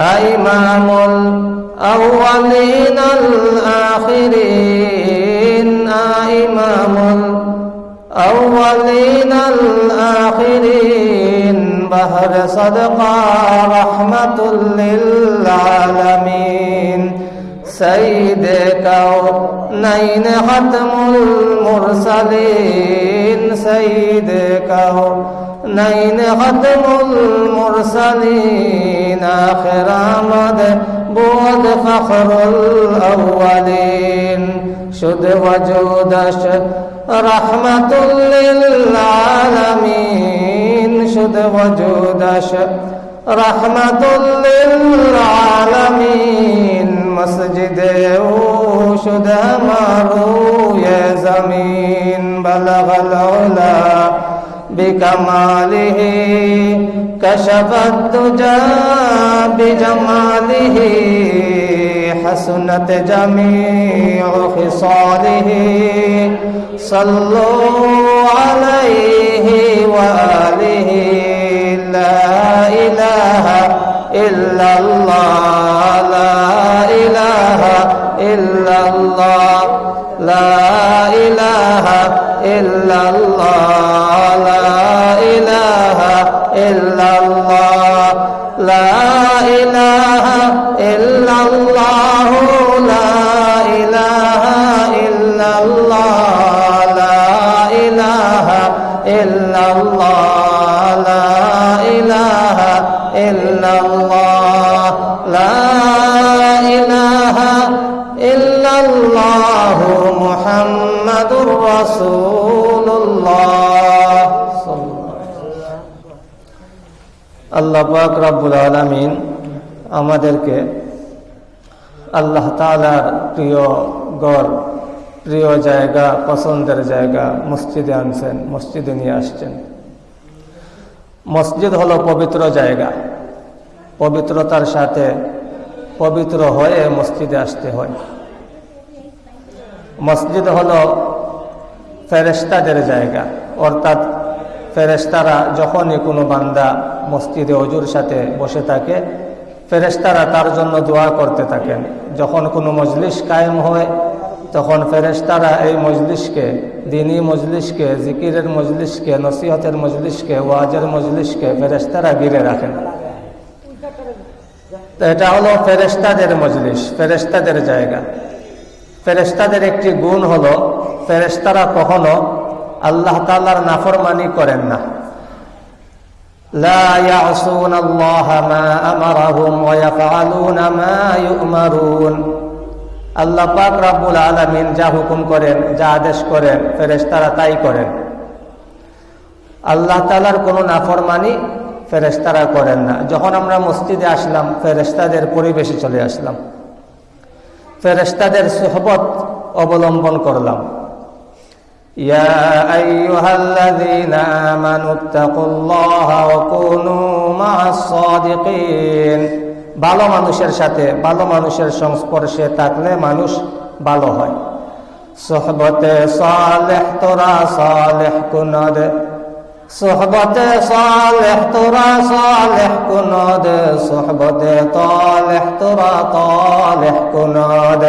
أإمام الأولين الآخرين. أإمام الأولين الآخرين. بهر صدقا رحمة للعالمين. سيد كونين ختم المرسلين. سيد كونين نين ختم المرسلين آخر آمد بود فخر الأولين. شد وجودش رحمة للعالمين. شد وجودش رحمة للعالمين. مسجد أو شد ہمارو يا زمين بلغ العلا بكماله كشف الدجى بجماله حسنت جميع خصاله. صلوا عليه وآله لا إله إلا الله لا إله إلا الله لا إله إلا الله. রব্বুল আলমিন আমাদেরকে আল্লাহ তালার প্রিয় গড় প্রিয় জায়গা, পছন্দের জায়গা মসজিদে আনছেন, মসজিদে নিয়ে আসছেন। মসজিদ হলো পবিত্র জায়গা। পবিত্রতার সাথে পবিত্র হয়ে মসজিদে আসতে হয়। মসজিদ হলো ফেরেস্তাদের জায়গা। অর্থাৎ ফেরেস্তারা যখনই কোনো বান্দা মসজিদে অজুর সাথে বসে থাকে ফেরেস্তারা তার জন্য দোয়া করতে থাকেন। যখন কোনো মজলিস কায়েম হয়, তখন ফেরেস্তারা এই মজলিসকে, দিনী মজলিসকে, জিকিরের মজলিসকে, নসিহতের মজলিসকে, ওয়াজের মজলিসকে ফেরেস্তারা গিরে রাখেন। তো এটা হলো ফেরেস্তাদের মজলিস ফেরেস্তাদের জায়গা। ফেরেস্তাদের একটি গুণ হলো ফেরেস্তারা কখনো আল্লাহ তাল্লার নাফরমানি করেন না। لا يعصون الله ما أمرهم ويفعلون ما يؤمرون আল্লাহ পাক রাব্বুল আলামিন যা হুকুম করেন যা আদেশ করেন ফেরেশতারা তাই করেন আল্লাহ তাআলার কোনো নাফরমানি ফেরেশতারা করেন না যখন আমরা মসজিদে আসলাম ফেরেশতাদের পরিবেশে চলে আসলাম ফেরেশতাদের সোহবত অবলম্বন করলাম يا أيها الذين آمنوا اتقوا الله وكونوا مع الصادقين ভালো মানুষের সাথে ভালো মানুষের সংস্পর্শে থাকলে মানুষ ভালো হয় সোহবতে সালেহ তোরা সালেহ কুনদ সোহবতে সালেহ তোরা সালেহ কুনদ সোহবতে তালেহ তোরা তালেহ কুনদ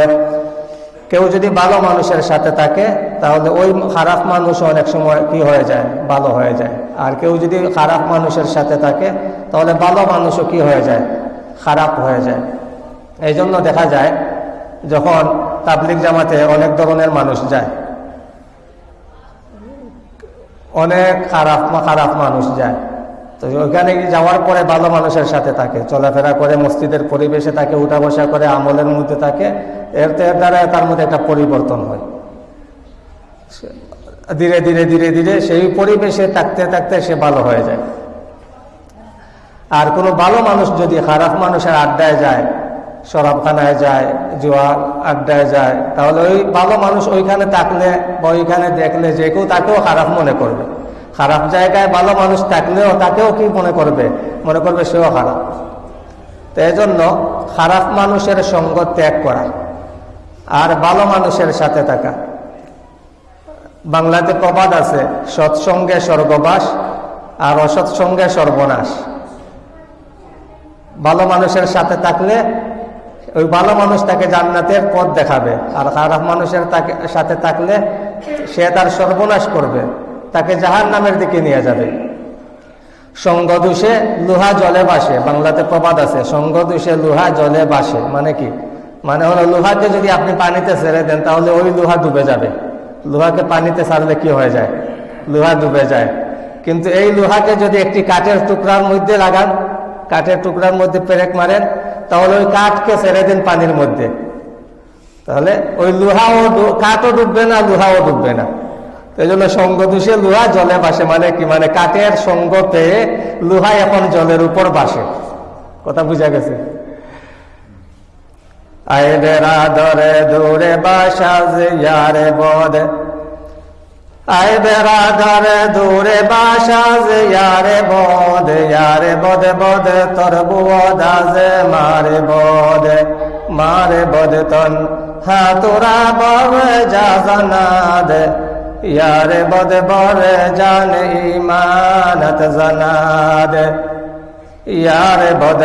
কেউ যদি ভালো মানুষের সাথে থাকে, তাহলে ওই খারাপ মানুষ অনেক সময় কি হয়ে যায়? ভালো হয়ে যায়। আর কেউ যদি খারাপ মানুষের সাথে থাকে, তাহলে ভালো মানুষও কি হয়ে যায়? খারাপ হয়ে যায়। এই জন্য দেখা যায়, যখন তাবলিক জামাতে অনেক ধরনের মানুষ যায়, অনেক খারাপ খারাপ মানুষ যায় তো ওইখানে যাওয়ার পরে ভালো মানুষের সাথে থাকে, চলাফেরা করে, মসজিদের পরিবেশে থাকে উঠা বসা করে, আমলের মধ্যে থাকে। এর এর দ্বারা তার মধ্যে একটা পরিবর্তন হয়। ধীরে ধীরে ধীরে ধীরে সেই পরিবেশে থাকতে থাকতে সে ভালো হয়ে যায়। আর কোনো ভালো মানুষ যদি খারাপ মানুষের আড্ডায় যায়, শরাবখানায় যায়, জোয়া আড্ডায় যায়, তাহলে ওই ভালো মানুষ ওইখানে থাকলে বা ওইখানে দেখলে যে কেউ তাকেও খারাপ মনে করবে। খারাপ জায়গায় ভালো মানুষ থাকলেও তাকেও কি মনে করবে? মনে করবে সেও খারাপ তো এজন্য খারাপ মানুষের সঙ্গ ত্যাগ করা আর ভালো মানুষের সাথে থাকা। বাংলাতে প্রবাদ আছে, সৎসঙ্গে স্বর্গবাস আর অসৎসঙ্গে সর্বনাশ। ভালো মানুষের সাথে থাকলে ওই ভালো মানুষ তাকে জান্নাতের পথ দেখাবে আর খারাপ মানুষের সাথে থাকলে সে তার সর্বনাশ করবে। তাকে জাহান নামের দিকে নিয়ে যাবে। সঙ্গ দোষে লোহা জলে বাসে বাংলাতে প্রবাদ আছে, সঙ্গ দোষে লোহা জলে বাসে মানে কি? মানে হলো লোহাকে যদি আপনি পানিতে ছেড়ে দেন, তাহলে ওই লোহা ডুবে যাবে। লোহাকে পানিতে ছাড়লে কি হয়ে যায়? লোহা ডুবে যায়। কিন্তু এই লোহাকে যদি একটি কাঠের টুকরার মধ্যে লাগান, কাঠের টুকরার মধ্যে পেরেক মারেন, তাহলে ওই কাঠকে ছেড়ে দিন পানির মধ্যে। তাহলে ওই লোহাও কাঠও ডুববে না, লোহাও ডুববে না। এই জন্য সঙ্গ লোহা জলে বাসে মানে কি মানে কাঠের সঙ্গ পেয়ে লোহা এখন জলের উপর বাসে। কথা বুঝা গেছে? ইয়ারে বদ। ইয়ারে বদ ইয়ারে বদ বদ তোর বুয়দা মারে বদ তন, হাতুরা ববে যা জানাদ ইয়ারে বদ বরে জান ইমানত জানাদ ইয়ারে বদ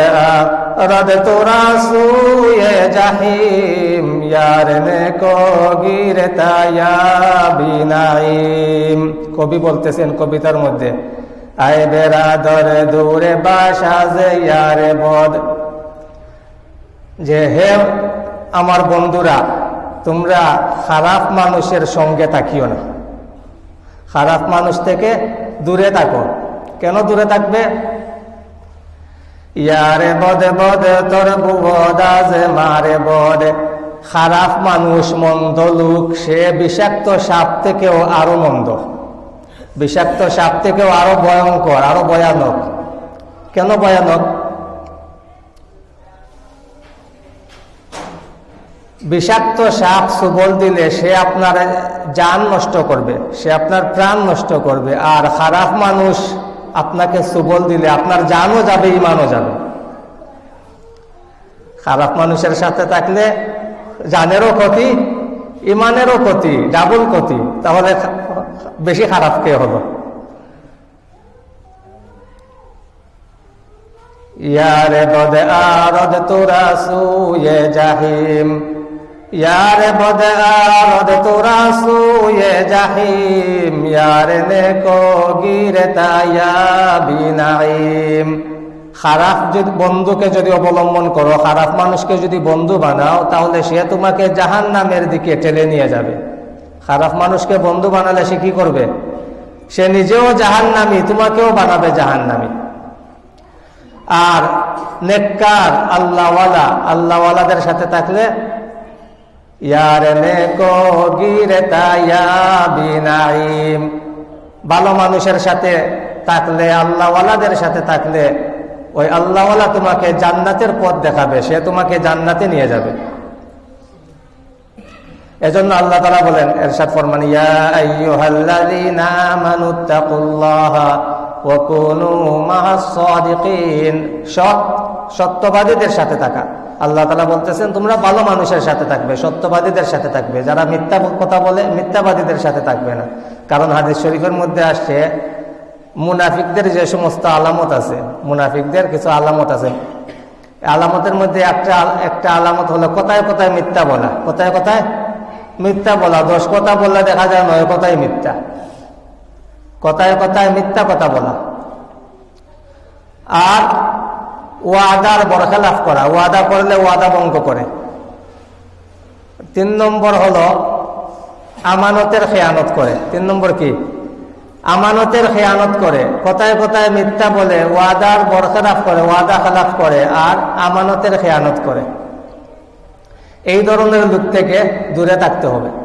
রদ তোরা সুয়ে জাহিম ইয়ার নে কো গিরতা ইয়া বিনাইম কবি বলতেছেন কবিতার মধ্যে আয় বেড়া ধরে দূরে বাসা যে ইয়ারে বদ যে হে আমার বন্ধুরা তোমরা খারাপ মানুষের সঙ্গে তাকিও না খারাপ মানুষ থেকে দূরে থাকো। কেন দূরে থাকবে? ইয়ারে বদে বদে তোর বুবদা যে মারে বদে। খারাপ মানুষ মন্দ লোক, সে বিষাক্ত সাপ থেকেও আরও মন্দ। বিষাক্ত সাপ থেকেও আরও ভয়ঙ্কর, আরও ভয়ানক। কেন ভয়ানক? বিষাক্ত সাপ সুবল দিলে সে আপনার যান নষ্ট করবে, সে আপনার প্রাণ নষ্ট করবে, আর খারাপ মানুষ আপনাকে সুবল দিলে আপনার জানও যাবে, ইমানও যাবে। খারাপ মানুষের সাথে থাকলে জানেরও ক্ষতি, ইমানেরও ক্ষতি, ডাবল ক্ষতি, তাহলে বেশি খারাপ কে হলো? ইয়ারে বদে আরদ তোরা সুয়ে জাহিম। আরদ তোরা সুয়ে জাহিম, ইয়ারে নে কো গিরে তায়া বিনাইম। খারাপ যদি বন্ধুকে যদি অবলম্বন করো, খারাপ মানুষকে যদি বন্ধু বানাও, তাহলে সে তোমাকে জাহান নামের দিকে ঠেলে নিয়ে যাবে। খারাপ মানুষকে বন্ধু বানালে সে কি করবে? সে নিজেও জাহান নামি তোমাকেও বানাবে জাহান নামি আর নেককার, আল্লাহওয়ালা, আল্লাহওয়ালাদের সাথে থাকলে ভালো মানুষের সাথে থাকলে, আল্লাহওয়ালাদের সাথে থাকলে, ওই আল্লাহওয়ালা তোমাকে জান্নাতের পথ দেখাবে, সে তোমাকে জান্নাতে নিয়ে যাবে। এজন্য আল্লাহ তালা বলেন, এরশাদ ফরমান সৎ, সত্যবাদীদের সাথে থাকা। আল্লাহ তালা বলতেছেন, তোমরা ভালো মানুষের সাথে থাকবে, সত্যবাদীদের সাথে থাকবে। যারা মিথ্যা কথা বলে, মিথ্যাবাদীদের সাথে থাকবে না। কারণ হাদিস শরীফের মধ্যে আসছে, মুনাফিকদের যে সমস্ত আলামত আছে, মুনাফিকদের কিছু আলামত আছে। আলামতের মধ্যে একটা একটা আলামত হলো কোথায় কোথায় মিথ্যা বলা। কোথায় কোথায় মিথ্যা বলা, দশ কথা বললে দেখা যায় নয় কথাই মিথ্যা। কথায় কথায় মিথ্যা কথা বলা। আর ওয়াদার বরখেলাফ করা, ওয়াদা করলে ওয়াদা ভঙ্গ করে। তিন নম্বর হলো, আমানতের খেয়ানত করে। তিন নম্বর কি? আমানতের খেয়ানত করে। কথায় কথায় মিথ্যা বলে ওয়াদার বরখেলাফ করে, ওয়াদা খেলাফ করে আর আমানতের খেয়ানত করে। এই ধরনের লোক থেকে দূরে থাকতে হবে।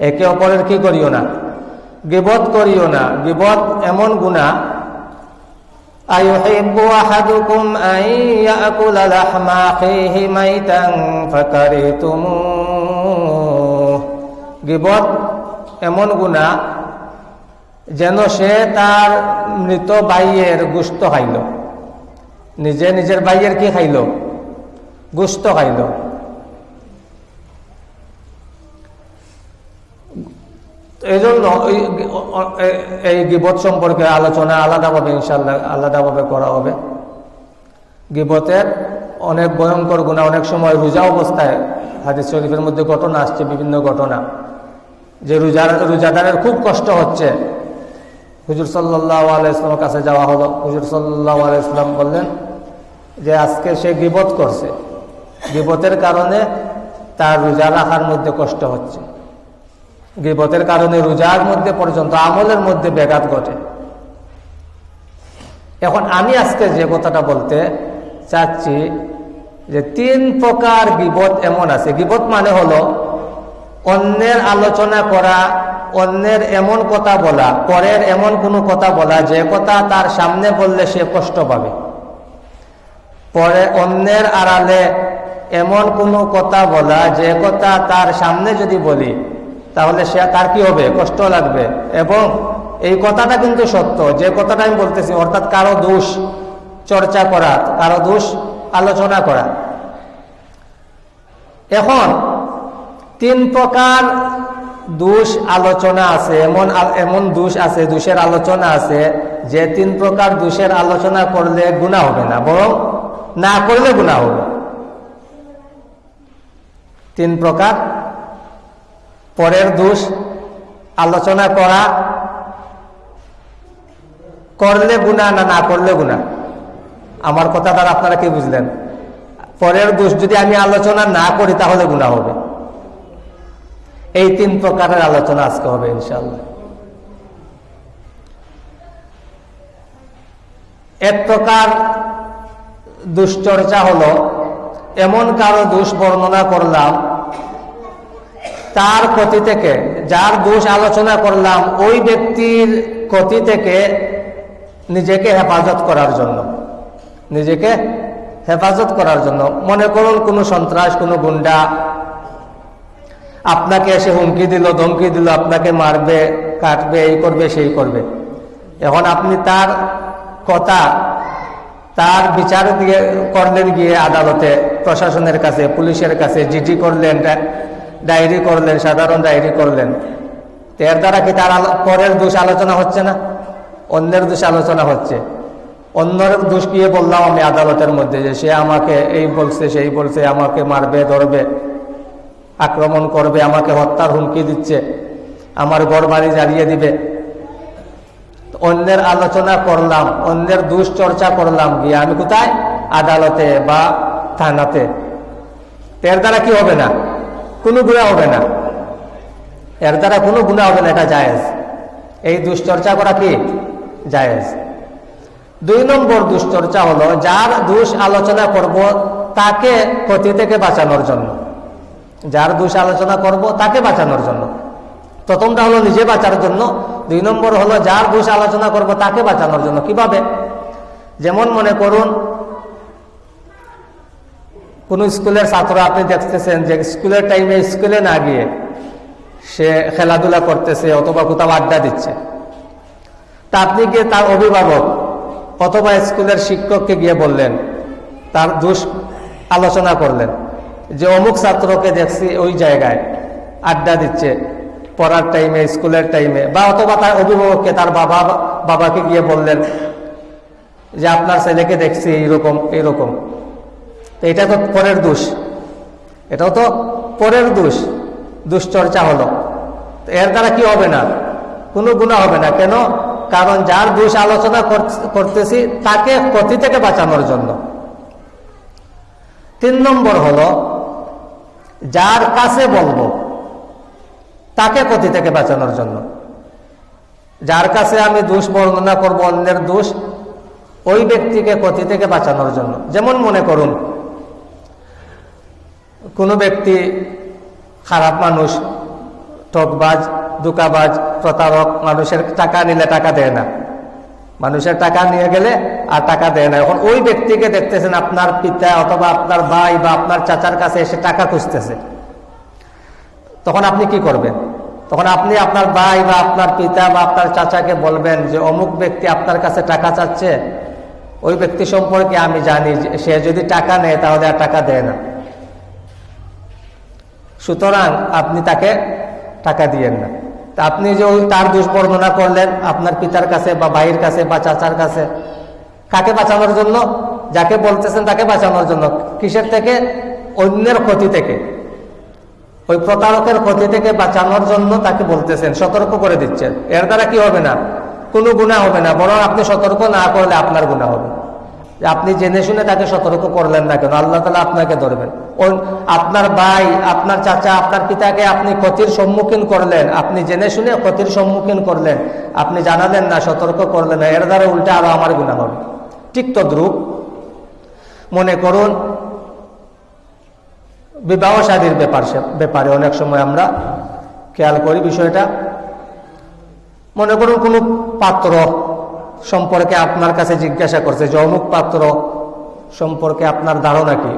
একে অপরের কি করিও না গিবত করিও না গিবত এমন গুণা أيحب أحدكم أن يأكل لحم أخيه ميتا فكرهتموه গিবত এমন গুণা যেন সে তার মৃত বাইয়ের গুস্ত খাইল নিজে নিজের বাইয়ের কি খাইল গুস্ত খাইল এই জন্য এই গিবত সম্পর্কে আলোচনা আলাদাভাবে ইনশাল্লাহ আলাদাভাবে করা হবে। গিবতের অনেক ভয়ঙ্কর গুণা, অনেক সময় রোজা অবস্থায় হাদিস শরীফের মধ্যে ঘটনা আসছে, বিভিন্ন ঘটনা। যে রোজার, রোজাদারের খুব কষ্ট হচ্ছে। হুজুর সাল্লাহ আলাইসলামের কাছে যাওয়া হলো। হুজুর সাল্লাহ আলাইসলাম বললেন যে আজকে সে গিবত করছে। গিবতের কারণে তার রোজা রাখার মধ্যে কষ্ট হচ্ছে। গিবতের কারণে রোজার মধ্যে পর্যন্ত, আমলের মধ্যে ব্যাঘাত ঘটে। এখন আমি আজকে যে কথাটা বলতে চাচ্ছি যে তিন প্রকার গিবত এমন আছে। গিবত মানে হলো অন্যের আলোচনা করা, অন্যের এমন কথা বলা, পরের এমন কোনো কথা বলা, যে কথা তার সামনে বললে সে কষ্ট পাবে। পরে অন্যের আড়ালে এমন কোনো কথা বলা, যে কথা তার সামনে যদি বলি তাহলে সে তার কি হবে? কষ্ট লাগবে। এবং এই কথাটা কিন্তু সত্য। যে কথাটা আমি বলতেছি, অর্থাৎ কারও দোষ চর্চা করা, কারও দোষ আলোচনা করা। এখন তিন প্রকার দোষ আলোচনা আছে, এমন এমন দোষ আছে, দোষের আলোচনা আছে, যে তিন প্রকার দোষের আলোচনা করলে গুণা হবে না, বরং না করলে গুণা হবে। তিন প্রকার পরের দোষ আলোচনা করা। করলে গুণা না না করলে গুণা আমার কথা দ্বারা আপনারা কি বুঝলেন? পরের দোষ যদি আমি আলোচনা না করি, তাহলে গুণা হবে। এই তিন প্রকারের আলোচনা আজকে হবে ইনশাল্লাহ এক প্রকার দুশ্চর্চা হলো, এমন কারও দোষ বর্ণনা করলাম তার ক্ষতি থেকে, যার দোষ আলোচনা করলাম, ওই ব্যক্তির ক্ষতি থেকে নিজেকে হেফাজত করার জন্য। নিজেকে হেফাজত করার জন্য। মনে করুন, কোনো সন্ত্রাস, কোনো গুন্ডা আপনাকে এসে হুমকি দিল, ধমকি দিল, আপনাকে মারবে, কাটবে, এই করবে, সেই করবে। এখন আপনি তার কথা, তার বিচার দিয়ে করলেন গিয়ে আদালতে, প্রশাসনের কাছে, পুলিশের কাছে, জিডি করলেন ডায়েরি করলেন, সাধারণ ডায়েরি করলেন। এর দ্বারা কি তার পরের দোষ আলোচনা হচ্ছে না? অন্যের দোষ আলোচনা হচ্ছে। অন্যের দোষ গিয়ে বললাম আমি আদালতের মধ্যে যে সে আমাকে এই বলছে, সেই বলছে, আমাকে মারবে, ধরবে, আক্রমণ করবে, আমাকে হত্যার হুমকি দিচ্ছে, আমার ঘর বাড়ি জ্বালিয়ে দিবে। অন্যের আলোচনা করলাম, অন্যের দুশ্চর্চা করলাম, গিয়ে আমি কোথায়? আদালতে বা থানাতে। এর দ্বারা কি হবে না? কোনো গুণা হবে না। এর দ্বারা কোনো গুণা হবে না, এটা জায়েজ। এই দুশ্চর্চা করা কি? জায়েজ। দুই নম্বর দুশ্চর্চা হলো, যার দোষ আলোচনা করব তাকে ক্ষতি থেকে বাঁচানোর জন্য। যার দোষ আলোচনা করব তাকে বাঁচানোর জন্য। প্রথমটা হলো নিজে বাঁচার জন্য। দুই নম্বর হলো, যার দুষ আলোচনা করব তাকে বাঁচানোর জন্য। কীভাবে? যেমন মনে করুন কোন স্কুলের ছাত্র আপনি দেখতেছেন যে স্কুলের টাইমে স্কুলে না গিয়ে সে খেলাধুলা করতেছে অথবা কোথাও আড্ডা দিচ্ছে। তা আপনি গিয়ে তার অভিভাবক অথবা স্কুলের শিক্ষককে গিয়ে বললেন, তার দোষ আলোচনা করলেন যে অমুক ছাত্রকে দেখছি ওই জায়গায় আড্ডা দিচ্ছে, পড়ার টাইমে স্কুলের টাইমে বা অথবা তার অভিভাবককে, তার বাবা, বাবাকে গিয়ে বললেন যে আপনার ছেলেকে দেখছি এইরকম এইরকম। তো এটা তো পরের দোষ। এটাও তো পরের দোষ। দুশ্চর্চা হলো। এর দ্বারা কি হবে না? কোনো গুণা হবে না। কেন? কারণ যার দোষ আলোচনা করতেছি, তাকে ক্ষতি থেকে বাঁচানোর জন্য। তিন নম্বর হলো, যার কাছে বলব, তাকে ক্ষতি থেকে বাঁচানোর জন্য। যার কাছে আমি দোষ বর্ণনা করব, অন্যের দোষ, ওই ব্যক্তিকে ক্ষতি থেকে বাঁচানোর জন্য। যেমন মনে করুন কোনো ব্যক্তি খারাপ মানুষ, ঠকবাজ, দুকাবাজ, প্রতারক, মানুষের টাকা নিলে টাকা দেয় না। মানুষের টাকা নিয়ে গেলে আর টাকা দেয় না। এখন ওই ব্যক্তিকে দেখতেছেন আপনার পিতা অথবা আপনার ভাই বা আপনার চাচার কাছে এসে টাকা খুঁজতেছে। তখন আপনি কি করবেন? তখন আপনি আপনার ভাই বা আপনার পিতা বা আপনার চাচাকে বলবেন যে, অমুক ব্যক্তি আপনার কাছে টাকা চাচ্ছে। ওই ব্যক্তি সম্পর্কে আমি জানি সে যদি টাকা নেয় তাহলে আর টাকা দেয় না। সুতরাং আপনি তাকে টাকা দিয়েন না। আপনি যে তার দুষ্বর্ণনা করলেন, আপনার পিতার কাছে বা ভাইয়ের কাছে বা চাচার কাছে, কাকে বাঁচানোর জন্য? যাকে বলতেছেন তাকে বাঁচানোর জন্য। কিসের থেকে? অন্যের ক্ষতি থেকে। ওই প্রতারকের ক্ষতি থেকে বাঁচানোর জন্য তাকে বলতেছেন, সতর্ক করে দিচ্ছেন। এর দ্বারা কি হবে না? কোনো গুণা হবে না। বরং আপনি সতর্ক না করলে আপনার গুণা হবে। আপনি জেনে শুনে তাকে সতর্ক করলেন না কেন? আল্লাহ তালা আপনাকে ধরবেন। আপনার ভাই, আপনার চাচা, আপনার পিতাকে আপনি ক্ষতির সম্মুখীন করলেন। আপনি জেনে শুনে ক্ষতির সম্মুখীন করলেন। আপনি জানালেন না, সতর্ক করলেন না। এর দ্বারা উল্টা আরও আমার গুণা হবে। ঠিক তদ্রুপ। মনে করুন, বিবাহ শাদীর ব্যাপার ব্যাপারে অনেক সময় আমরা খেয়াল করি বিষয়টা। মনে করুন কোনো পাত্র সম্পর্কে আপনার কাছে জিজ্ঞাসা করছে, যে অমুক পাত্র সম্পর্কে আপনার ধারণা কি?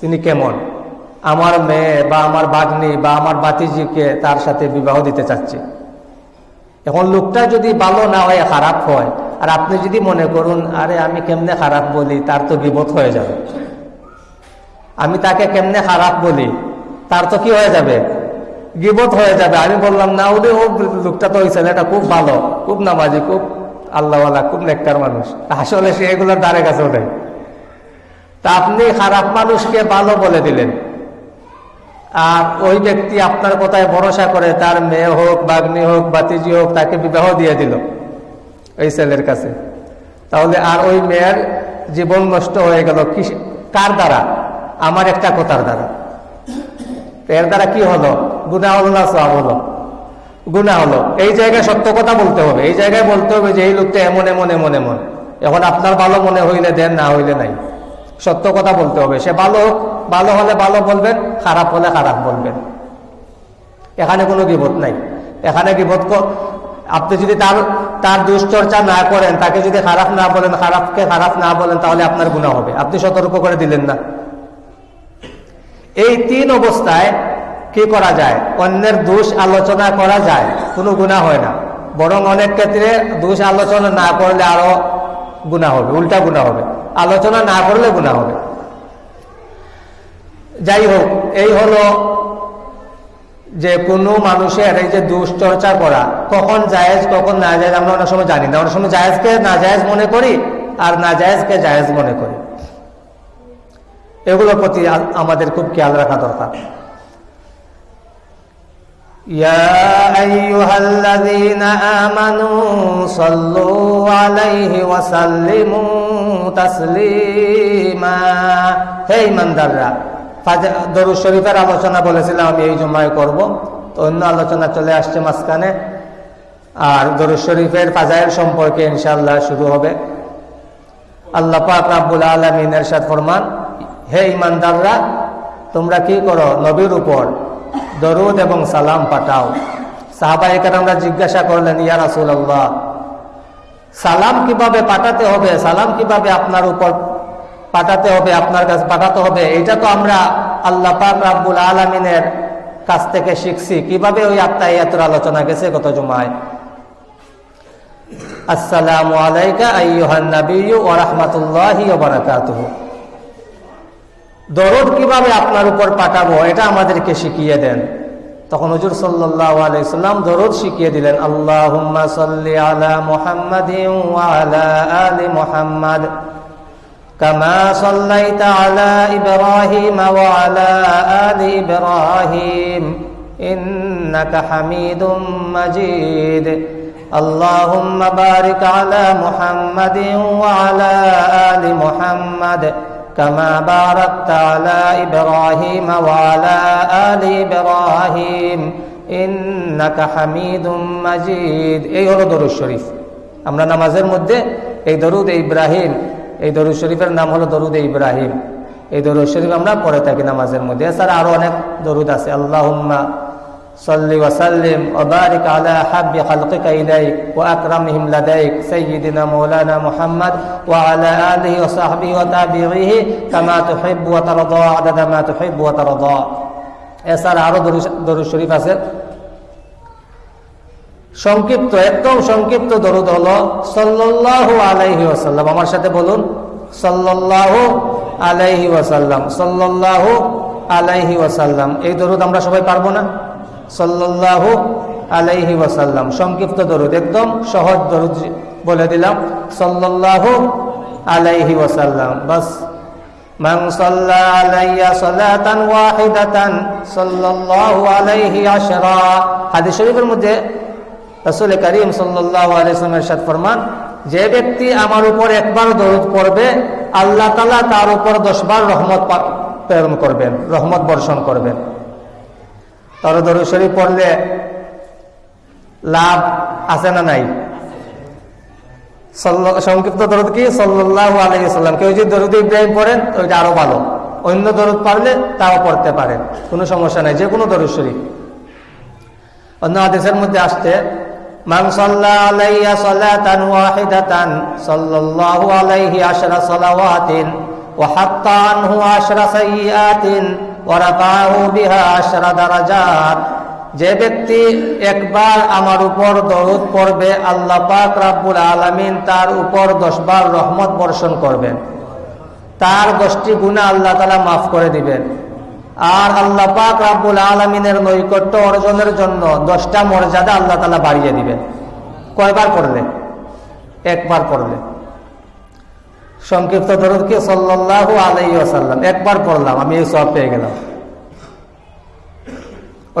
তিনি কেমন? আমার মেয়ে বা আমার বাগ্নি বা আমার বাতিজিকে তার সাথে বিবাহ দিতে চাচ্ছে। এখন লোকটা যদি ভালো না হয়, খারাপ হয়, আর আপনি যদি মনে করুন, আরে আমি কেমনে খারাপ বলি, তার তো বিপদ হয়ে যাবে। আমি তাকে কেমনে খারাপ বলি, তার তো কি হয়ে যাবে? গিবত হয়ে যাবে। আমি বললাম, না ওরে ও লোকটা তো ওই ছেলেটা খুব ভালো, খুব নামাজি, খুব আল্লাহওয়ালা খুব নেককার মানুষ। আসলে সে এগুলোর দ্বারে কাছে ওঠে। তা আপনি খারাপ মানুষকে ভালো বলে দিলেন। আর ওই ব্যক্তি আপনার কথায় ভরসা করে তার মেয়ে হোক বাগ্নি হোক বাতিজি হোক, তাকে বিবাহ দিয়ে দিল ওই ছেলের কাছে। তাহলে আর ওই মেয়ের জীবন নষ্ট হয়ে গেল কি কার দ্বারা? আমার একটা কথার দ্বারা। এর দ্বারা কি হলো? গুণা হলো না সব হলো। গুণা হলো। এই জায়গায় সত্য কথা বলতে হবে। এই জায়গায় বলতে হবে যে এই লোকটা এমন এমন এমন এমন। এখন আপনার ভালো মনে হইলে দেন, না হইলে নাই। সত্য কথা বলতে হবে। সে ভালো হোক, ভালো হলে ভালো বলবেন, খারাপ হলে খারাপ বলবেন। এখানে কোনো বিপদ নাই। এখানে বিপদ আপনি যদি তার তার দুশ্চর্চা না করেন, তাকে যদি খারাপ না বলেন, খারাপকে খারাপ না বলেন, তাহলে আপনার গুণা হবে। আপনি সতর্ক করে দিলেন না। এই তিন অবস্থায় কি করা যায়? অন্যের দোষ আলোচনা করা যায়, কোনো গুণা হয় না। বরং অনেক ক্ষেত্রে দোষ আলোচনা না করলে আরও গুণা হবে, উল্টা গুণা হবে। আলোচনা না করলে গুণা হবে। যাই হোক, এই হলো যে কোনো মানুষের এই যে দুশ্চর্চা করা, কখন জায়েজ, কখন না জায়েজ আমরা অনেক সময় জানি না। অনেক সময় জায়েজকে না জায়েজ মনে করি আর না জায়েজকে জায়েজ মনে করি। এগুলোর প্রতি আমাদের খুব খেয়াল রাখা দরকার। يا أيها الذين آمنوا صلوا عليه وسلموا تسليما হে ইমানদাররা দরুদ শরীফের আলোচনা বলেছিলাম আমি এই জমায় করব তো অন্য আলোচনা চলে আসছে মাঝখানে আর দরুদ শরীফের ফাজাইল সম্পর্কে ইনশাল্লাহ শুরু হবে আল্লাহ পাক রাব্বুল আলমিন এরশাদ ফরমান হে ইমানদাররা তোমরা কি করো নবীর উপর দরুদ এবং সালাম পাঠাও। সাহাবা এখানে আমরা জিজ্ঞাসা করলেন, ইয়া রাসুল্লাহ সালাম কীভাবে পাঠাতে হবে? সালাম কীভাবে আপনার উপর পাঠাতে হবে? আপনার কাছে পাঠাতে হবে? এটা তো আমরা আল্লাহ পাক রাব্বুল আলমিনের কাছ থেকে শিখছি। কীভাবে ওই আত্মাইয়াতের আলোচনা গেছে কত জুমায়? আসসালামু আলাইকা আইয়ুহান নাবিয়্যু ওয়া রাহমাতুল্লাহি ওয়া বারাকাতুহু। দরদ কিভাবে আপনার উপর পাঠাবো এটা আমাদেরকে শিখিয়ে দেন তখন হুজুর সাল্লাহ আলাইসাল্লাম দরদ শিখিয়ে দিলেন আল্লাহ সাল্লি আলা মুহাম্মাদ আলা আলি মুহাম্মাদ كما صليت على إبراهيم وعلى آل إبراهيم إنك حميد مجيد اللهم بارك على محمد وعلى آل محمد كما باركت على إبراهيم وعلى آل إبراهيم إنك حميد مجيد এই হলো দরুদ শরীফ আমরা নামাজের মধ্যে এই দরুদ ইব্রাহিম এই দরুদ শরীফের নাম হলো দরুদ ইব্রাহিম এই দরুদ শরীফ আমরা পড়ে থাকি নামাজের মধ্যে এছাড়া আরো অনেক দরুদ আছে আল্লাহুম্মা صل وسلم وبارك على حب خلقك إليك وأكرمهم لديك سيدنا مولانا محمد وعلى آله وصحبه وتابعيه كما تحب وترضى عدد ما تحب وترضى এছাড়া আরো দরুদ শরীফ আছে সংক্ষিপ্ত একদম সংক্ষিপ্ত দরুদ হল সাল্লাল্লাহু আলাইহি ওয়াসাল্লাম আমার সাথে বলুন সাল্লাল্লাহু আলাইহি ওয়াসাল্লাম সাল্লাল্লাহু আলাইহি ওয়াসাল্লাম এই দরুদ আমরা সবাই পারবো না সাল্লাল্লাহু আলাইহি ওয়াসাল্লাম সংক্ষিপ্ত দরুদ একদম সহজ দরুদ বলে দিলাম সাল্লাল্লাহু আলাইহি ওয়াসাল্লাম বাস من صلى علي صلاة واحدة صلى الله عليه عشرا হাদিস শরীফের মধ্যে রাসূল করিম সাল্লাল্লাহু আলাইহি ওয়াসাল্লামের সাথে ফরমান যে ব্যক্তি আমার উপর একবার দরুদ পড়বে আল্লাহ তাআলা তার উপর 10 বার রহমত প্রেরণ করবেন রহমত বর্ষণ করবেন তার দরুদ শরীফ পড়লে লাভ আছে না নাই? সংক্ষিপ্ত দরদ কি? সাল্লাহ আলাইসাল্লাম কেউ যদি দরুদ ইব্রাহিম পড়েন ওইটা আরও ভালো। অন্য দরদ পারলে তাও পড়তে পারেন। কোনো সমস্যা নাই, যে কোনো দরুদ শরীফ। অন্য আদেশের মধ্যে আসতে মান ওয়া যে ব্যক্তি একবার আমার উপর দরুদ পড়বে, আল্লাহ পাক রাব্বুল আলামিন তার উপর দশবার রহমত বর্ষণ করবেন তার দশটি গুণা আল্লাহ তালা মাফ করে দিবেন। আর আল্লাহ পাক রাব্বুল আলমিনের নৈকট্য অর্জনের জন্য দশটা মর্যাদা আল্লাহ তালা বাড়িয়ে দিবেন। কয়বার পড়লে? একবার পড়লে। সংক্ষিপ্ত দরুদ কি? সাল্লাহ আলাই একবার পড়লাম, আমি এই সব পেয়ে গেলাম।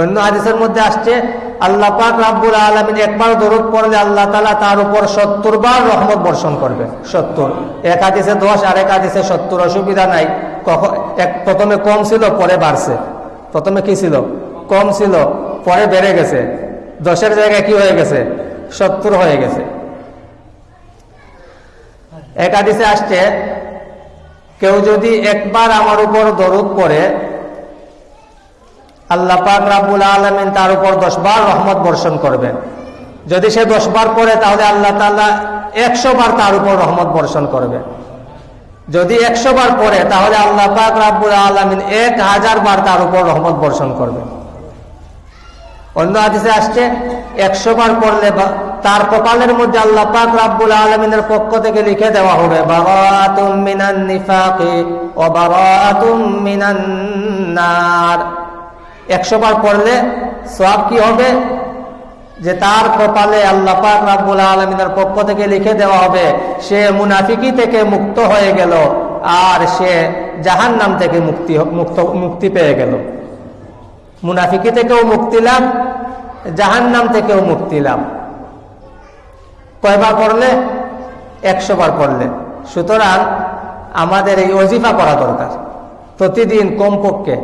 অন্য হাদিসের মধ্যে আসছে, আল্লাহ পাক রাব্বুল আলমিন একবার দরুদ পড়লে আল্লাহ তালা তার উপর সত্তর বার রহমত বর্ষণ করবে। সত্তর। এক হাদিসে দশ আর এক হাদিসে সত্তর, অসুবিধা নাই। কখন এক প্রথমে কম ছিল, পরে বাড়ছে। প্রথমে কি ছিল? কম ছিল, পরে বেড়ে গেছে। দশের জায়গায় কি হয়ে গেছে? সত্তর হয়ে গেছে। এক হাদিসে আসছে, কেউ যদি একবার আমার উপর দরুদ পড়ে, আল্লাহ পাক রাবুল আলমিন তার উপর দশ বার রহমত বর্ষণ করবেন যদি সে দশ বার পড়ে, তাহলে আল্লাহ তাল্লাহ একশো বার তার উপর রহমত বর্ষণ করবে। যদি একশো বার পড়ে, তাহলে আল্লাহ পাক রাবুল আলমিন এক হাজার বার তার উপর রহমত বর্ষণ করবে। অন্য আদিসে আসছে, একশো বার পড়লে তার কপালের মধ্যে আল্লাহ পাক রাব্বুল আলমিনের পক্ষ থেকে লিখে দেওয়া হবে একশো বার পড়লে সব কি হবে? যে তার কপালে আল্লাহ পাক রাব্বুল আলমিনের পক্ষ থেকে লিখে দেওয়া হবে, সে মুনাফিকি থেকে মুক্ত হয়ে গেল আর সে জাহান নাম থেকে মুক্তি মুক্ত, মুক্তি পেয়ে গেল। মুনাফিকি থেকেও মুক্তি লাভ জাহান নাম থেকেও মুক্তি লাভ। কয়বার পড়লে? একশো বার পড়লে। সুতরাং আমাদের এই অজিফা করা দরকার। প্রতিদিন কমপক্ষে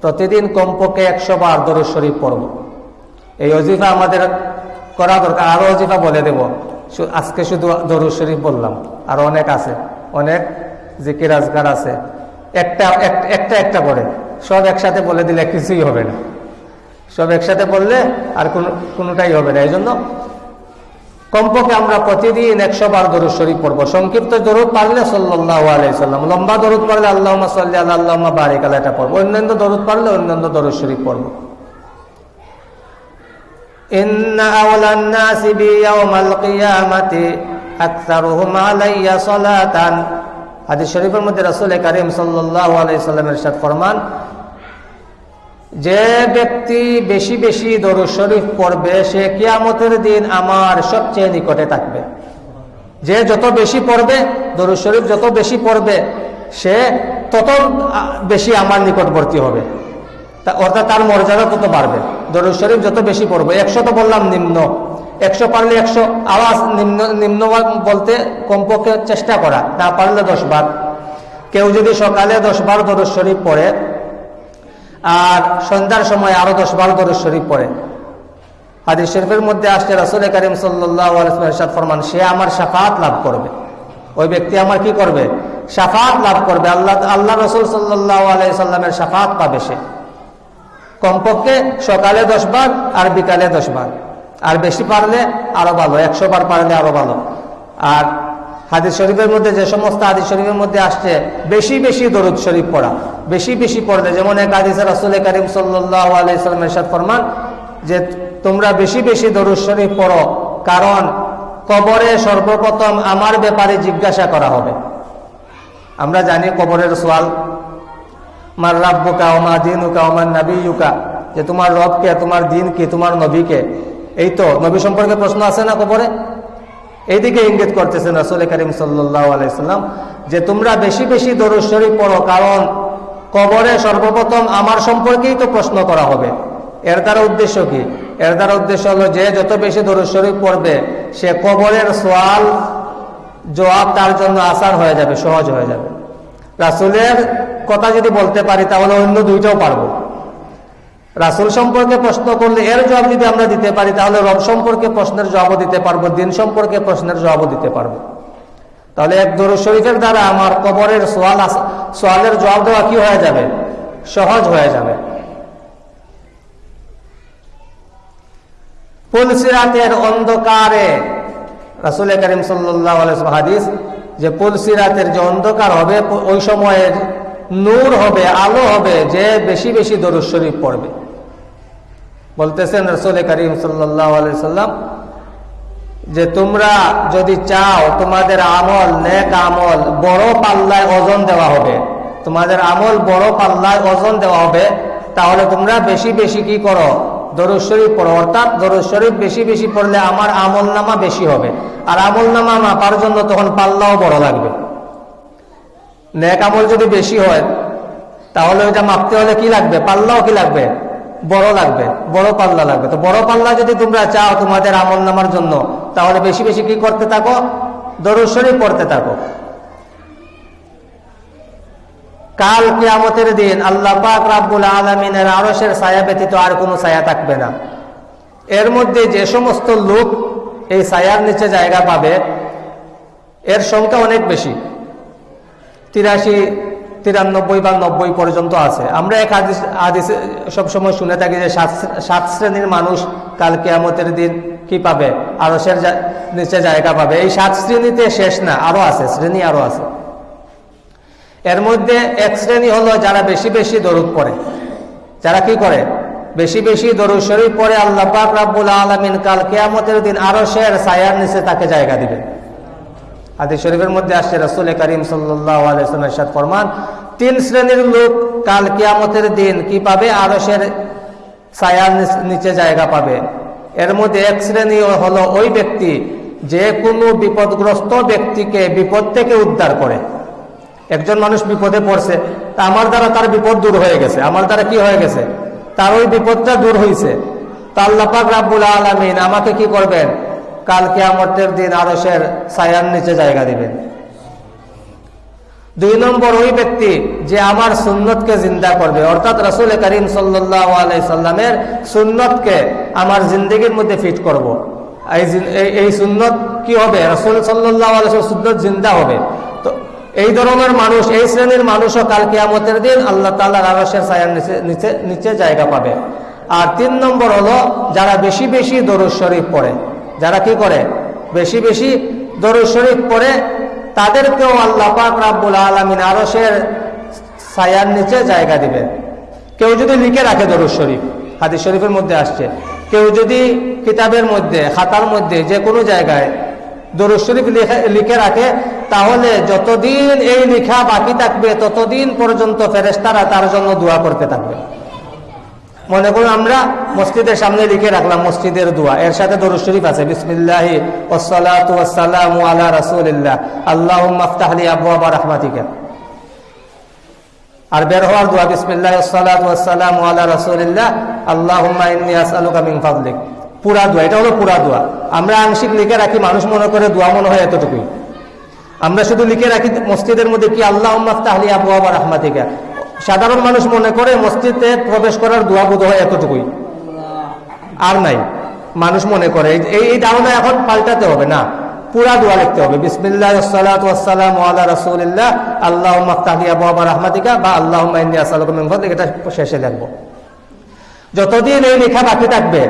প্রতিদিন কমপক্ষে একশো বার দরুদ শরীফ পড়ব। এই অজিফা আমাদের করা দরকার। আরও অজিফা বলে দেব। আজকে শুধু দরুদ শরীফ বললাম। আর অনেক আছে। অনেক জিকির আজগার আছে। একটা একটা একটা করে। সব একসাথে বলে দিলে কিছুই হবে না। সব একসাথে বললে আর কোন, কোনোটাই হবে না। এই জন্য কমপক্ষে আমরা প্রতিদিন একশো বার দরুদ শরীফ পড়বো সংক্ষিপ্ত দরুদ পারলে সাল্লাহ আলাইসাল্লাম লম্বা দরুদ পারলে আল্লাহ সাল্লাহ আল্লাহ বারিক আল্লাহ এটা পড়বো অন্যান্য দরুদ পারলে অন্যান্য দরুদ শরীফ পড়বো إن أولى الناس بي يوم القيامة أكثرهم علي صلاة হাদিস শরীফের মধ্যে রাসূল করিম সাল্লাল্লাহু আলাইহি সাল্লামের সাথে ফরমান যে ব্যক্তি বেশি বেশি দরুদ শরীফ পড়বে, সে কিয়ামতের দিন আমার সবচেয়ে নিকটে থাকবে। যে যত বেশি পড়বে, দরুদ শরীফ যত বেশি পড়বে, সে তত বেশি আমার নিকটবর্তী হবে। অর্থাৎ তার মর্যাদা তত বাড়বে। দরুদ শরীফ যত বেশি পড়বে, একশো তো বললাম নিম্ন। একশো পারলে একশো আওয়াজ নিম্ন নিম্ন বলতে কমপক্ষে চেষ্টা করা, না পারলে দশ বার। কেউ যদি সকালে দশ বার দরুদ শরীফ পড়ে আর সন্ধ্যার সময় আরও দশ বার দরুদ শরীফ পড়ে। হাদিস শরীফের মধ্যে আসছে রাসুল করিম সাল্লাহ ফরমান, সে আমার সাফাত লাভ করবে। ওই ব্যক্তি আমার কি করবে? সাফাত লাভ করবে। আল্লাহ আল্লাহ রসুল সাল্লাহ আলাইসাল্লামের সাফাত পাবে সে। কমপক্ষে সকালে দশ বার আর বিকালে দশ বার। আর বেশি পারলে আরও ভালো, একশো বার পারলে আরও ভালো। আর হাদিস শরীফের মধ্যে যে সমস্ত হাদিস শরীফের মধ্যে আসছে, বেশি বেশি দরুদ শরীফ পড়া। বেশি বেশি পড়লে যেমন এক হাদিসে রাসুল করিম সাল্লাহ এরশাদ ফরমান যে তোমরা বেশি বেশি দরুদ শরীফ পড়ো, কারণ কবরে সর্বপ্রথম আমার ব্যাপারে জিজ্ঞাসা করা হবে। আমরা জানি কবরের সোয়াল মার রাব্বুকা ওমা দিনুকা ওমার নাবিউকা যে তোমার রবকে, তোমার দিন কি তোমার নবীকে। এই তো, নবী সম্পর্কে প্রশ্ন আছে না কবরে? এইদিকে ইঙ্গিত করতেছেন রাসুল করিম সাল্লাহ আলাইসাল্লাম যে তোমরা বেশি বেশি দরুদ শরীফ পড়ো, কারণ কবরে সর্বপ্রথম আমার সম্পর্কেই তো প্রশ্ন করা হবে। এর দ্বারা উদ্দেশ্য কি? এর দ্বারা উদ্দেশ্য হলো যে যত বেশি শরীফ পড়বে, সে কবরের সোয়াল জবাব তার জন্য আসান হয়ে যাবে, সহজ হয়ে যাবে। রাসুলের কথা যদি বলতে পারি, তাহলে অন্য দুইটাও পারব। রাসুল সম্পর্কে প্রশ্ন করলে এর জবাব যদি আমরা দিতে পারি, তাহলে রব সম্পর্কে প্রশ্নের জবাবও দিতে পারব, দিন সম্পর্কে প্রশ্নের জবাবও দিতে পারব। তাহলে এক দরুদ শরীফের দ্বারা আমার কবরের সোয়াল সোয়ালের জবাব দেওয়া কি হয়ে যাবে? সহজ হয়ে যাবে। পুলসিরাতের অন্ধকারে করিম সাল্লাহ যে পুলসিরাতের যে অন্ধকার হবে, ওই সময়ের নূর হবে, আলো হবে, যে বেশি বেশি দরুদ শরীফ পড়বে। বলতেছেন রসুল করিম সাল্লাম যে তোমরা যদি চাও, তোমাদের আমল নেক আমল বড় পাল্লায় ওজন দেওয়া হবে। তোমাদের আমল বড় পাল্লায় ওজন দেওয়া হবে, তাহলে তোমরা বেশি বেশি কি করো? দরুদ শরীফ পড়ো, অর্থাৎ দরুদ শরীফ বেশি বেশি পড়লে আমার আমল নামা বেশি হবে। আর আমল নামা মাপার জন্য তখন পাল্লাও বড় লাগবে। নেক আমল যদি বেশি হয়, তাহলে ওইটা মাপতে হলে কি লাগবে? পাল্লাও কি লাগবে? বড় লাগবে, বড় পাল্লা লাগবে। তো বড় পাল্লা যদি তোমরা চাও তোমাদের আমল নামার জন্য, তাহলে বেশি বেশি কি করতে থাকো? দরুদ শরীফ পড়তে থাকো। কাল কিয়ামতের দিন আল্লাহ পাক রাব্বুল আলমিনের আরসের ছায়া ব্যতীত আর কোনো ছায়া থাকবে না। এর মধ্যে যে সমস্ত লোক এই ছায়ার নিচে জায়গা পাবে, এর সংখ্যা অনেক বেশি। তিরাশি তিরানব্বই বা নব্বই পর্যন্ত আছে। আমরা এক আদিস আদিস সবসময় শুনে থাকি যে সাত শ্রেণির মানুষ কাল কেয়ামতের দিন কি পাবে? আরসের নিচে জায়গা পাবে। এই সাত শ্রেণীতে শেষ না, আরও আছে, শ্রেণি আরও আছে। এর মধ্যে এক শ্রেণি হলো যারা বেশি বেশি দরুদ পড়ে। যারা কি করে? বেশি বেশি দরুদ শরীফ পরে আল্লাহ পাক আলমিন কাল কেয়ামতের দিন আরও শের সায়ার নিচে তাকে জায়গা দিবে আদি শরীফের মধ্যে আসছে, রসুল করিম সাল্লাহ ফরমান, তিন শ্রেণির লোক কাল কিয়ামতের দিন কি পাবে? আরসের ছায়ার নিচে জায়গা পাবে। এর মধ্যে এক শ্রেণি হলো ওই ব্যক্তি যে কোনো বিপদগ্রস্ত ব্যক্তিকে বিপদ থেকে উদ্ধার করে। একজন মানুষ বিপদে পড়ছে, তা আমার দ্বারা তার বিপদ দূর হয়ে গেছে। আমার দ্বারা কি হয়ে গেছে? তার ওই বিপদটা দূর হয়েছে তা আল্লাপাক আলমিন আমাকে কি করবেন? কাল কেয়ামতের দিন আরসের ছায়ার নিচে জায়গা দিবেন। দুই নম্বর ওই ব্যক্তি যে আমার সুন্নতকে জিন্দা করবে। অর্থাৎ রসুল করিম সাল্লামের সুন্নতকে আমার জিন্দগির মধ্যে ফিট করব। এই সুন্নত কি হবে? রসুল সাল্লাহ সুন্নত জিন্দা হবে। তো এই ধরনের মানুষ, এই শ্রেণির মানুষও কাল কেয়ামতের দিন আল্লাহ তাল্লাহ আরসের ছায়ার নিচে নিচে নিচে জায়গা পাবে। আর তিন নম্বর হলো যারা বেশি বেশি দরুদ শরীফ পড়ে। যারা কি করে? বেশি বেশি দরুদ শরীফ পড়ে, তাদেরকেও আল্লাহ পাক রাব্বুল আলমিন আরসের ছায়ার নিচে জায়গা দিবেন কেউ যদি লিখে রাখে দরুদ শরীফ, হাদিস শরীফের মধ্যে আসছে। কেউ যদি কিতাবের মধ্যে, খাতার মধ্যে, যে কোনো জায়গায় দরুদ শরীফ লিখে রাখে, তাহলে যতদিন এই লেখা বাকি থাকবে, ততদিন পর্যন্ত ফেরেস্তারা তার জন্য দোয়া করতে থাকবে। মনে করুন আমরা মসজিদের সামনে লিখে রাখলাম মসজিদের দোয়া। এর সাথে দরুদ শরীফ আছে, বিসমিল্লাহি ওসালাতু ওয়াসসালামু আলা রাসূলিল্লাহ। আল্লাহুম্মা আফতাহলি আবওয়াবা রাহমাতিকা। আর বের হওয়ার দোয়া, বিসমিল্লাহ ওসালাতু ওয়াসসালামু আলা রাসূলিল্লাহ। আল্লাহুম্মা ইন্নী আসআলুকা মিন ফাদলিক। পুরা দোয়া, এটা হলো পুরা দোয়া। আমরা আংশিক লিখে রাখি, মানুষ মনে করে দোয়া মনে হয় এতটুকুই। আমরা শুধু লিখে রাখি মসজিদের মধ্যে কি আল্লাহ তাহলি আবু আবার রাহমাতিকা। সাধারণ মানুষ মনে করে মসজিদে প্রবেশ করার দোয়া বোধ হয় এতটুকুই। আর নাই। মানুষ মনে করে, এই ধারণা এখন পাল্টাতে হবে, না। পুরা দোয়া লিখতে হবে। বিসমিল্লাহ সালাম রসুল্লাহ আল্লাহ আবু আবার রহমাতিকা বা আল্লাহ এটা শেষে লিখব। যতদিন এই লেখা বাকি থাকবে,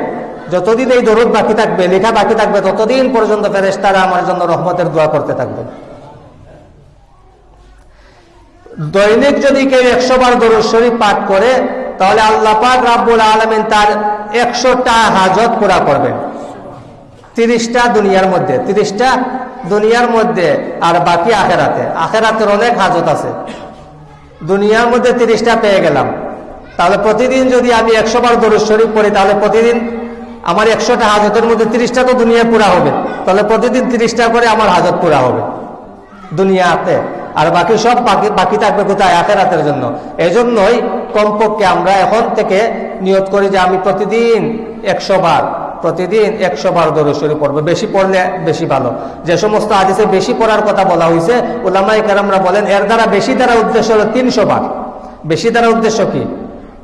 যতদিন এই দরুদ বাকি থাকবে, লেখা বাকি থাকবে, ততদিন পর্যন্ত ফেরেস্তারা আমার জন্য রহমতের দোয়া করতে থাকবে। দৈনিক যদি কেউ একশো বার দরুদ শরীফ পাঠ করে, তাহলে আল্লাহ পাক রাব্বুল আলমিন তার একশোটা হাজত পুরা করবেন। তিরিশটা দুনিয়ার মধ্যে, তিরিশটা দুনিয়ার মধ্যে আর বাকি আখেরাতে। আখেরাতের অনেক হাজত আছে। দুনিয়ার মধ্যে তিরিশটা পেয়ে গেলাম। তাহলে প্রতিদিন যদি আমি একশো বার দরুদ শরীফ পড়ি, তাহলে প্রতিদিন আমার একশোটা হাজতের মধ্যে তিরিশটা তো দুনিয়ায় পুরা হবে। তাহলে প্রতিদিন তিরিশটা করে আমার হাজত পুরা হবে। দুনিয়াতে আর বাকি সব বাকি বাকি থাকবে কোথায়? আখেরাতের জন্য। এই জন্যই কমপক্ষে আমরা এখন থেকে নিয়ত করি যে আমি প্রতিদিন একশো বার, প্রতিদিন একশো বার দরশ্বরী পড়ব। বেশি পড়লে বেশি ভালো। যে সমস্ত আদেশে বেশি পড়ার কথা বলা হয়েছে ওলামাই কারামরা বলেন, এর দ্বারা বেশি দ্বারা উদ্দেশ্য হলো তিনশো বার। বেশি দ্বারা উদ্দেশ্য কি?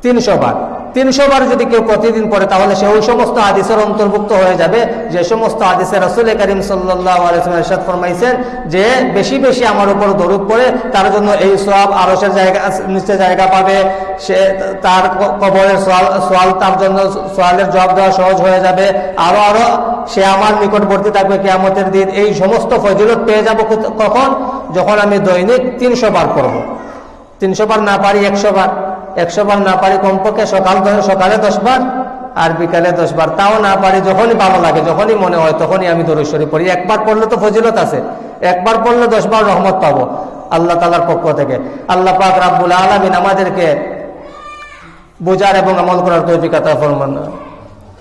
তিনশো বার। তিনশো বার যদি কেউ প্রতিদিন পড়ে, তাহলে সে ওই সমস্ত আদিসের অন্তর্ভুক্ত হয়ে যাবে। যে সমস্ত আদিসের রসুল করিম সাল্লাহ ফরমাইছেন যে বেশি বেশি আমার উপর দরুদ পড়ে, তার জন্য এই সব আরসের জায়গা, নিচে জায়গা পাবে। সে তার কবরের সোয়াল তার জন্য সোয়ালের জবাব দেওয়া সহজ হয়ে যাবে। আরও আরও সে আমার নিকটবর্তী থাকবে কেয়ামতের দিন। এই সমস্ত ফজিলত পেয়ে যাব কখন? যখন আমি দৈনিক তিনশো বার করব তিনশো বার না পারি, একশো বার। একশো বার না পারি কমপক্ষে সকাল সকালে দশ বার আর বিকালে দশ বার তাও না পারি, যখনই ভালো লাগে, যখনই মনে হয়, তখনই আমি দরেশ্বরী পড়ি। একবার পড়লে তো ফজিলত আছে। একবার পড়লে দশ বার রহমত পাবো আল্লাহ তালার পক্ষ থেকে। আল্লাহ পাক রাব্বুল আলমিন আমাদেরকে বোঝার এবং আমল করার তৈরিকাতা ফরমান।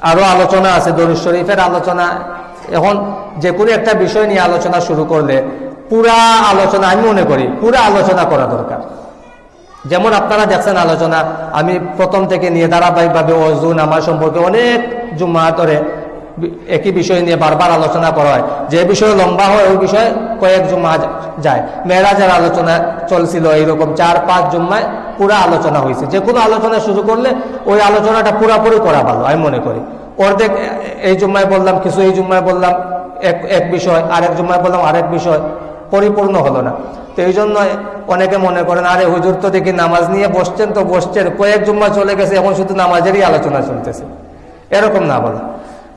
আরও আলোচনা আছে দরুদ শরীফের আলোচনা। এখন যে কোনো একটা বিষয় নিয়ে আলোচনা শুরু করলে পুরা আলোচনা, আমি মনে করি পুরা আলোচনা করা দরকার। যেমন আপনারা দেখছেন আলোচনা, আমি প্রথম থেকে নিয়ে ধারাবাহিকভাবে অজুন আমার সম্পর্কে অনেক জুম্মা ধরে একই বিষয় নিয়ে বারবার আলোচনা করা হয়। যে বিষয় লম্বা হয়, ওই বিষয়ে কয়েক জুম্মা যায়। মেয়েরাজের আলোচনা চলছিল এইরকম চার, পাঁচ জুম্মায় পুরা আলোচনা হয়েছে। যে কোনো আলোচনা শুরু করলে ওই আলোচনাটা পুরাপুরি করা ভালো, আমি মনে করি। অর্ধেক এই জুম্মায় বললাম, কিছু এই জুম্মায় বললাম, এক এক বিষয়, আরেক জুম্মায় বললাম, আরেক বিষয়, পরিপূর্ণ হলো না। তো এই জন্য অনেকে মনে করেন, আরে হুজুর তো দেখি নামাজ নিয়ে বসছেন তো বসছেন। কয়েক জুম্মা চলে গেছে, এখন শুধু নামাজেরই আলোচনা চলতেছে। এরকম না বলা।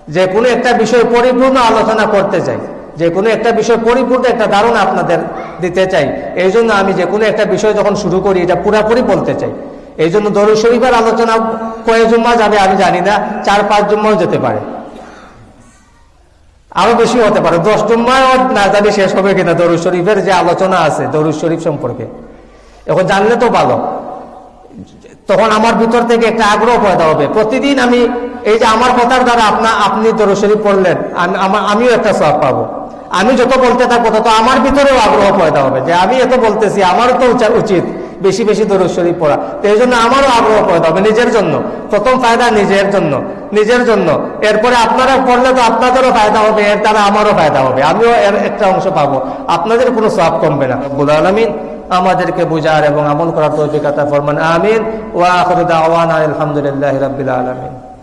যে কোনো একটা বিষয় পরিপূর্ণ আলোচনা করতে চাই। যে কোনো একটা বিষয় পরিপূর্ণ একটা ধারণা আপনাদের দিতে চাই। এই জন্য আমি যে কোনো একটা বিষয় যখন শুরু করি, এটা পুরাপুরি বলতে চাই। এই জন্য দরুদ শরীফের আলোচনা কয়েক জুম্মা যাবে আমি জানি না, চার পাঁচ জুম্মাও যেতে পারে। আরও বেশি হতে পারে। দশ জুম্মায় না জানি শেষ হবে কিনা দরুদ শরীফের যে আলোচনা আছে, দরুদ শরীফ সম্পর্কে। এখন জানলে তো ভালো। তখন আমার ভিতর থেকে একটা আগ্রহ পয়দা হবে। প্রতিদিন আমি এই যে আমার কথার দ্বারা আপনা আপনি দরুদ শরীফ পড়লেন, আমি আমিও একটা সব পাবো। আমি যত বলতে থাকব তত আমার ভিতরেও আগ্রহ পয়দা হবে যে আমি এত বলতেছি, আমারও তো উচিত। বেশি বেশি দরুদ শরীফ পড়া। তো এই জন্য আমারও আগ্রহ করতে হবে নিজের জন্য। প্রথম ফায়দা নিজের জন্য নিজের জন্য। এরপরে আপনারা পড়লে তো আপনাদেরও ফায়দা হবে, এর দ্বারা আমারও ফায়দা হবে। আমিও এর একটা অংশ পাবো। আপনাদের কোনো সাপ কমবে না। বুল আলমিন আমাদেরকে বুঝার এবং আমল করার অভিজ্ঞতা ফরমান। আমিন। ওয়া আখরুদ আলহামদুলিল্লাহ রবিল আলমিন।